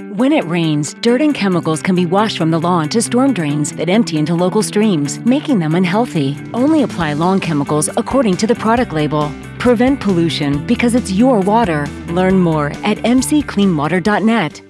When it rains, dirt and chemicals can be washed from the lawn to storm drains that empty into local streams, making them unhealthy. Only apply lawn chemicals according to the product label. Prevent pollution because it's your water. Learn more at mccleanwater.net.